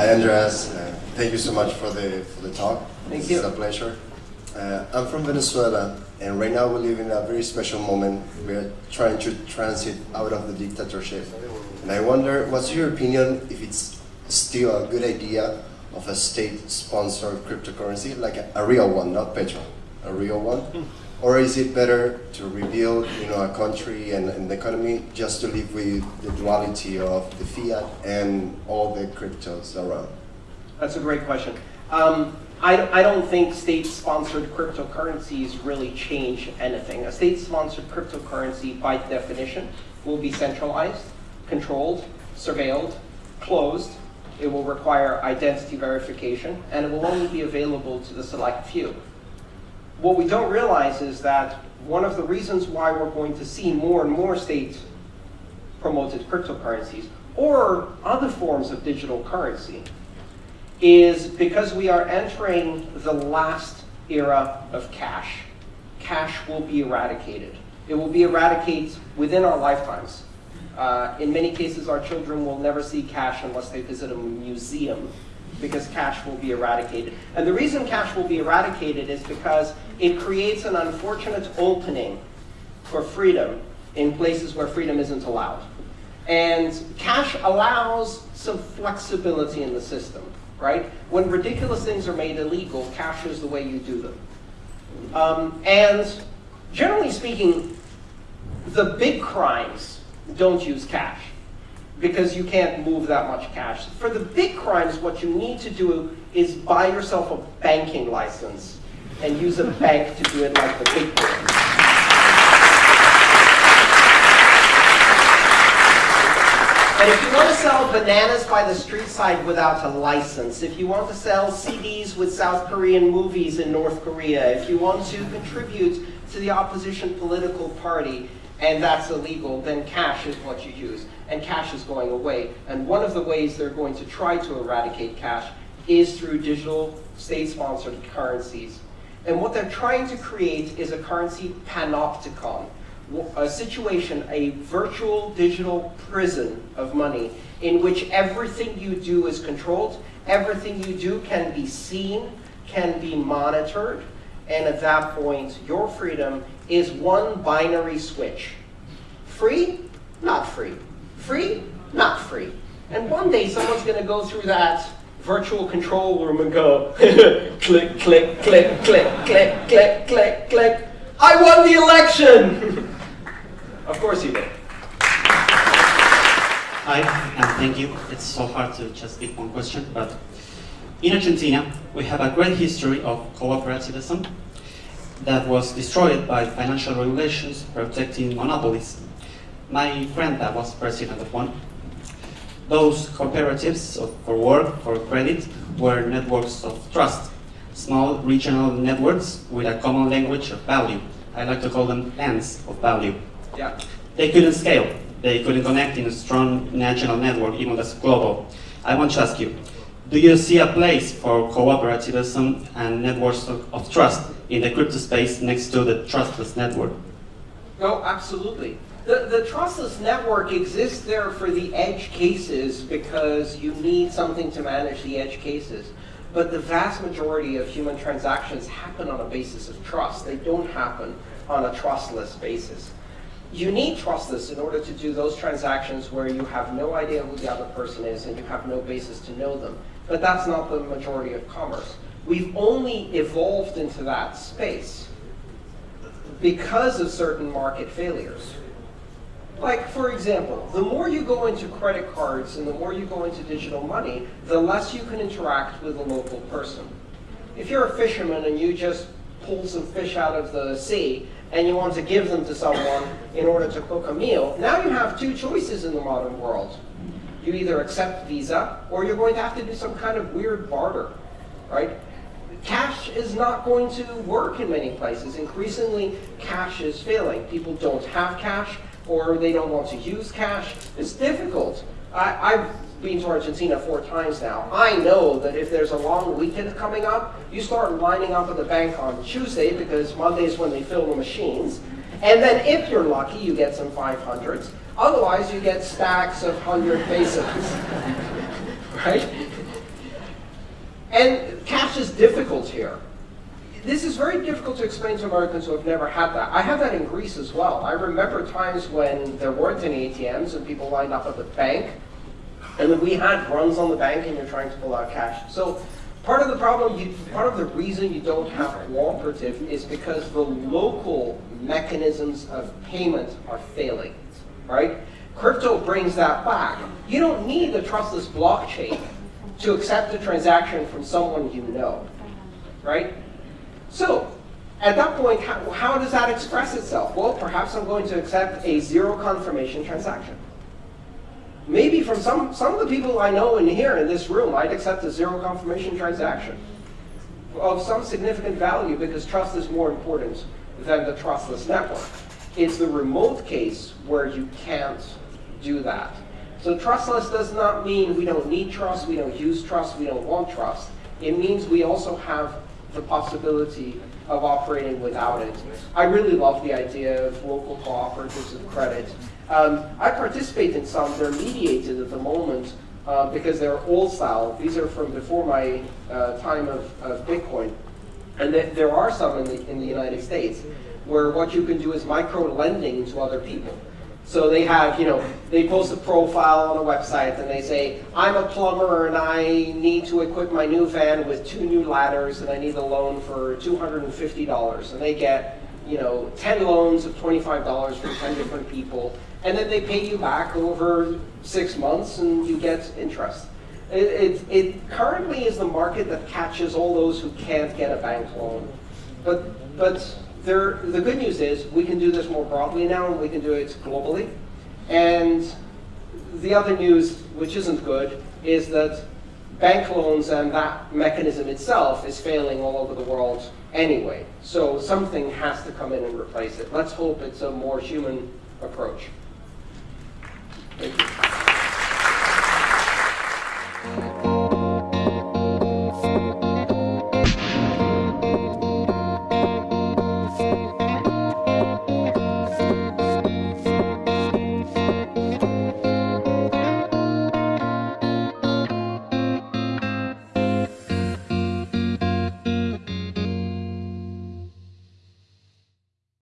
Hi, Andreas. Uh, thank you so much for the for the talk. Thank it's you. It's a pleasure. Uh, I'm from Venezuela, and right now we live in a very special moment. We are trying to transit out of the dictatorship, and I wonder, what's your opinion if it's still a good idea of a state-sponsored cryptocurrency, like a, a real one, not Petro, a real one? Or is it better to rebuild you know, a country and, and the economy just to live with the duality of the fiat and all the cryptos around? That's a great question. Um, I, I don't think state-sponsored cryptocurrencies really change anything. A state-sponsored cryptocurrency, by definition, will be centralized, controlled, surveilled, closed. It will require identity verification, and it will only be available to the select few. What we don't realize is that one of the reasons why we're going to see more and more state-promoted cryptocurrencies or other forms of digital currency is because we are entering the last era of cash. Cash will be eradicated. It will be eradicated within our lifetimes. Uh, in many cases, our children will never see cash unless they visit a museum because cash will be eradicated. And the reason cash will be eradicated is because it creates an unfortunate opening for freedom in places where freedom isn't allowed. And cash allows some flexibility in the system, right? When ridiculous things are made illegal, cash is the way you do them. Um, and generally speaking, the big crimes don't use cash because you can't move that much cash. For the big crimes, what you need to do is buy yourself a banking license and use a bank to do it like the big boys. And if you want to sell bananas by the street side without a license, if you want to sell CDs with South Korean movies in North Korea, if you want to contribute to the opposition political party, and that's illegal, then cash is what you use. And cash is going away. And one of the ways they're going to try to eradicate cash is through digital state-sponsored currencies. And what they're trying to create is a currency panopticon, a situation, a virtual digital prison of money in which everything you do is controlled, everything you do can be seen, can be monitored, and at that point, your freedom is one binary switch. Free, not free. Free, not free. And one day, someone's going to go through that virtual control room and go, click, click, click, click, click, click, click, click. I won the election! of course you did. Hi, and thank you. It's so hard to just pick one question, but in Argentina, we have a great history of cooperativism that was destroyed by financial regulations protecting monopolies. My friend that was president of one. Those cooperatives for work, for credit, were networks of trust, small regional networks with a common language of value. I like to call them lands of value. Yeah. They couldn't scale. They couldn't connect in a strong national network, even as global. I want to ask you, do you see a place for cooperativism and networks of, of trust in the crypto space next to the trustless network? No, absolutely. The, the trustless network exists there for the edge cases because you need something to manage the edge cases. But the vast majority of human transactions happen on a basis of trust. They don't happen on a trustless basis. You need trustless in order to do those transactions where you have no idea who the other person is and you have no basis to know them. But that's not the majority of commerce. We've only evolved into that space because of certain market failures. Like, for example, the more you go into credit cards and the more you go into digital money, the less you can interact with a local person. If you're a fisherman and you just pull some fish out of the sea and you want to give them to someone in order to cook a meal, now you have two choices in the modern world. You either accept Visa or you're going to have to do some kind of weird barter, right? Cash is not going to work in many places. Increasingly, cash is failing. People don't have cash or they don't want to use cash. It's difficult. I, I've been to Argentina four times now. I know that if there's a long weekend coming up, you start lining up at the bank on Tuesday because Monday is when they fill the machines. And then if you're lucky, you get some 500s. Otherwise, you get stacks of 100 pesos, right? And cash is difficult here. This is very difficult to explain to Americans who have never had that. I have that in Greece as well. I remember times when there weren't any ATMs and people lined up at the bank, and then we had runs on the bank and you're trying to pull out cash. So part of the problem, you, part of the reason you don't have cooperative is because the local mechanisms of payment are failing, right? Crypto brings that back. You don't need a trustless blockchain to accept a transaction from someone you know, right? So, at that point, how, how does that express itself? Well, perhaps I'm going to accept a zero confirmation transaction. Maybe from some, some of the people I know in here in this room, I'd accept a zero confirmation transaction of some significant value because trust is more important than the trustless network. It's the remote case where you can't do that. So trustless does not mean we don't need trust, we don't use trust, we don't want trust. It means we also have the possibility of operating without it. I really love the idea of local cooperatives of credit. Um, I participate in some. They're mediated at the moment uh, because they're old style. These are from before my uh, time of, of Bitcoin. And th there are some in the, in the United States where what you can do is micro lending to other people. So they have, you know, they post a profile on a website and they say, I'm a plumber and I need to equip my new van with two new ladders and I need a loan for $250. And they get, you know, 10 loans of $25 from 10 different people. And then they pay you back over six months and you get interest. It, it, it currently is the market that catches all those who can't get a bank loan. But, but there, the good news is we can do this more broadly now and we can do it globally. And the other news, which isn't good, is that bank loans and that mechanism itself is failing all over the world anyway. So something has to come in and replace it. Let's hope it's a more human approach. Thank you.